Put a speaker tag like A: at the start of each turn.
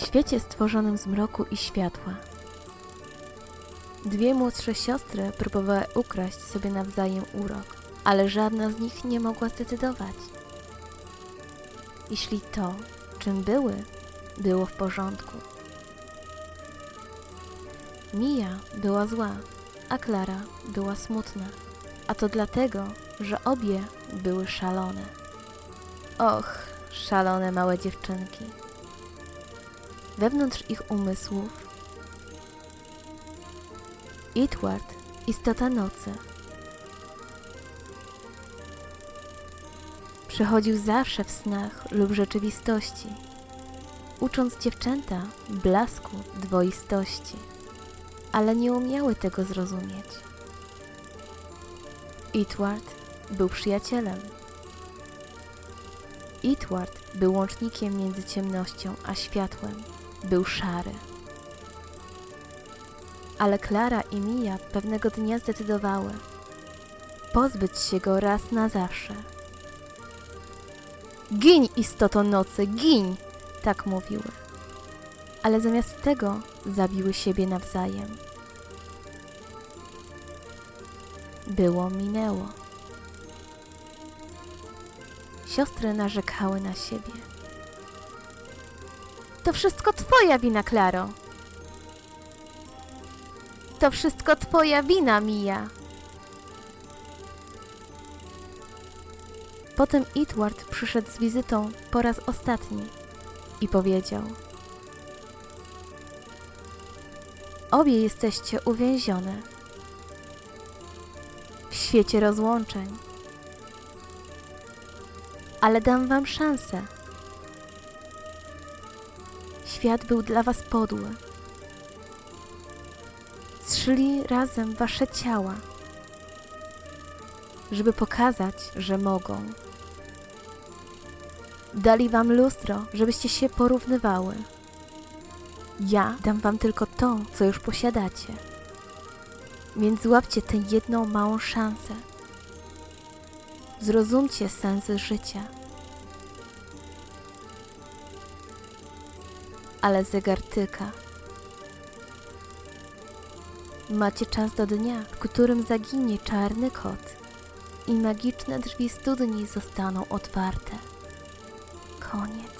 A: W świecie stworzonym z mroku i światła. Dwie młodsze siostry próbowały ukraść sobie nawzajem urok, ale żadna z nich nie mogła zdecydować. Jeśli to, czym były, było w porządku. Mia była zła, a Klara była smutna. A to dlatego, że obie były szalone. Och, szalone małe dziewczynki. Wewnątrz ich umysłów Itward, istota nocy. Przychodził zawsze w snach lub rzeczywistości, ucząc dziewczęta blasku dwoistości, ale nie umiały tego zrozumieć. Itward był przyjacielem. Itward był łącznikiem między ciemnością a światłem. Był szary. Ale Klara i Mia pewnego dnia zdecydowały pozbyć się go raz na zawsze. Giń, istoto nocy, giń! Tak mówiły. Ale zamiast tego zabiły siebie nawzajem. Było minęło. Siostry narzekały na siebie. To wszystko twoja wina, Klaro. To wszystko twoja wina, Mija. Potem Itward przyszedł z wizytą po raz ostatni i powiedział: Obie jesteście uwięzione w świecie rozłączeń. Ale dam wam szansę. Świat był dla was podły. Zszyli razem wasze ciała, żeby pokazać, że mogą. Dali wam lustro, żebyście się porównywały. Ja dam wam tylko to, co już posiadacie. Więc złapcie tę jedną małą szansę. Zrozumcie sens życia. Ale zegar tyka. Macie czas do dnia, w którym zaginie czarny kot i magiczne drzwi studni zostaną otwarte. Koniec.